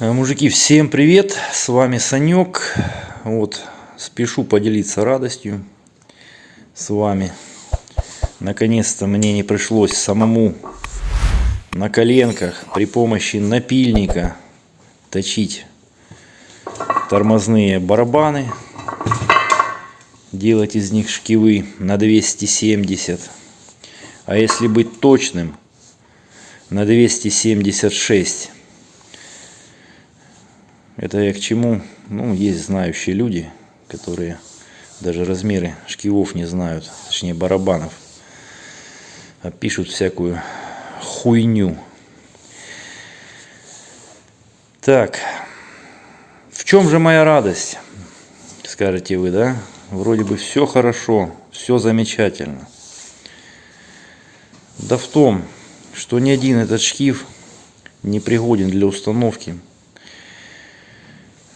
Э, мужики, всем привет! С вами Санек. Вот, спешу поделиться радостью с вами. Наконец-то мне не пришлось самому на коленках при помощи напильника точить тормозные барабаны. Делать из них шкивы на 270. А если быть точным, на 276 это я к чему? Ну, есть знающие люди, которые даже размеры шкивов не знают, точнее барабанов, а пишут всякую хуйню. Так, в чем же моя радость, скажете вы, да? Вроде бы все хорошо, все замечательно. Да в том, что ни один этот шкив не пригоден для установки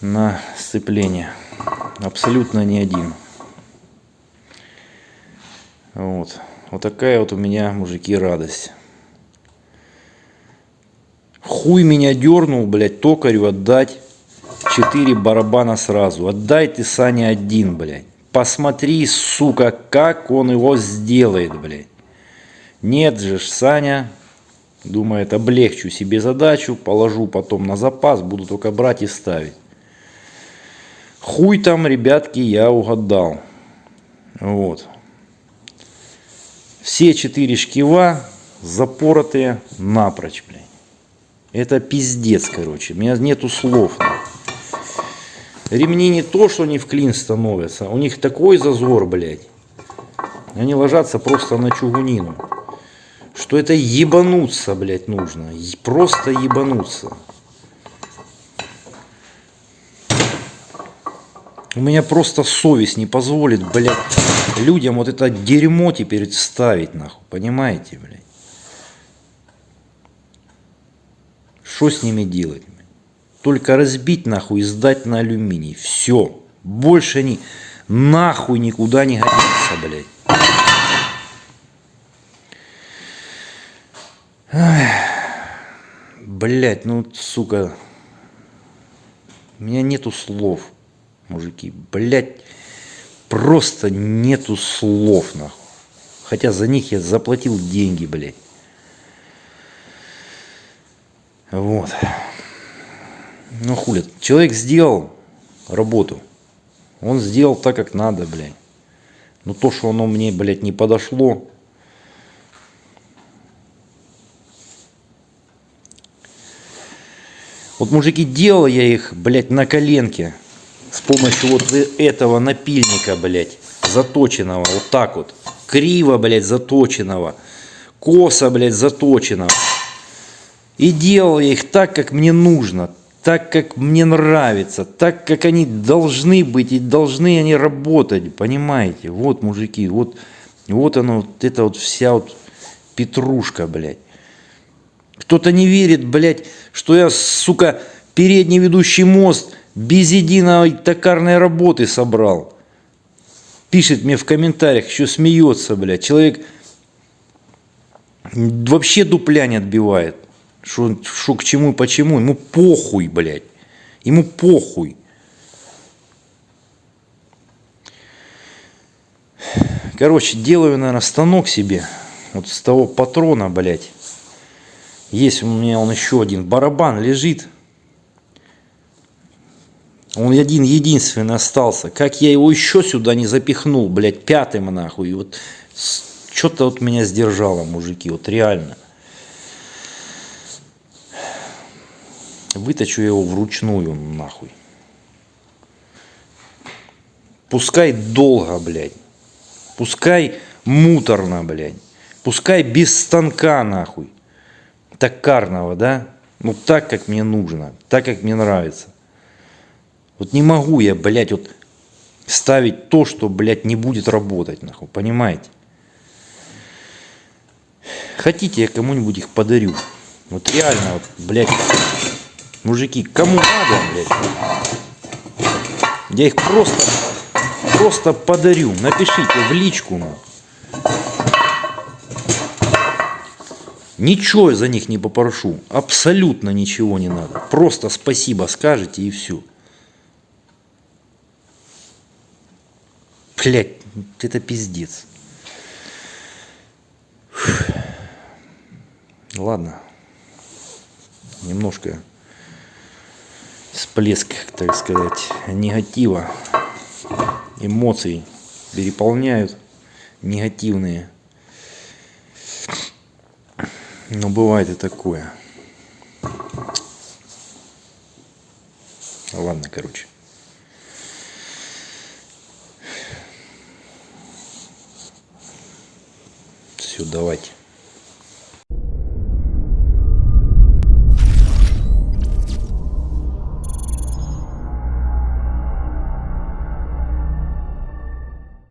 на сцепление. Абсолютно не один. Вот. Вот такая вот у меня, мужики, радость. Хуй меня дернул, блядь, токарю отдать четыре барабана сразу. Отдай ты, Саня, один, блядь. Посмотри, сука, как он его сделает, блядь. Нет же, Саня думает, облегчу себе задачу, положу потом на запас, буду только брать и ставить. Хуй там, ребятки, я угадал. Вот. Все четыре шкива запоротые напрочь, блядь. Это пиздец, короче. У меня нету слов. Ремни не то, что они в клин становятся. У них такой зазор, блядь. Они ложатся просто на чугунину. Что это ебануться, блядь, нужно. Просто ебануться. У меня просто совесть не позволит, блядь, людям вот это дерьмо теперь ставить, нахуй. Понимаете, блядь? Что с ними делать? Только разбить, нахуй, и сдать на алюминий. Все. Больше они нахуй никуда не годится, блядь. Блять, ну, сука. У меня нету слов мужики. Блять, просто нету слов, нахуй. Хотя за них я заплатил деньги, блядь. Вот. Ну хули, человек сделал работу. Он сделал так, как надо, блядь. Но то, что оно мне, блядь, не подошло, Вот, мужики, делал я их, блядь, на коленке с помощью вот этого напильника, блядь, заточенного, вот так вот, криво, блядь, заточенного, косо, блядь, заточенного. И делал я их так, как мне нужно, так, как мне нравится, так, как они должны быть, и должны они работать, понимаете? Вот, мужики, вот, вот оно, вот это вот вся вот петрушка, блядь. Кто-то не верит, блядь, что я, сука, передний ведущий мост – без единой токарной работы собрал. Пишет мне в комментариях, еще смеется, блядь. Человек вообще дупля не отбивает. Что, что к чему, почему. Ему похуй, блядь. Ему похуй. Короче, делаю, наверное, станок себе. Вот с того патрона, блядь. Есть у меня он еще один. Барабан лежит. Он один единственный остался. Как я его еще сюда не запихнул, блядь, пятым нахуй. И вот что-то вот меня сдержало, мужики, вот реально. Выточу его вручную, нахуй. Пускай долго, блядь. Пускай муторно, блядь. Пускай без станка, нахуй. Токарного, да? Ну так, как мне нужно. Так, как мне нравится. Вот не могу я, блядь, вот ставить то, что, блядь, не будет работать, нахуй, понимаете? Хотите, я кому-нибудь их подарю. Вот реально, вот, блядь, мужики, кому надо, блядь, я их просто, просто подарю. Напишите в личку, нахуй. Ничего за них не попрошу. Абсолютно ничего не надо. Просто спасибо скажете и все. Блять, это пиздец. Ладно. Немножко всплеск, так сказать, негатива, эмоций переполняют негативные. Но бывает и такое. Ладно, короче. Все, давайте.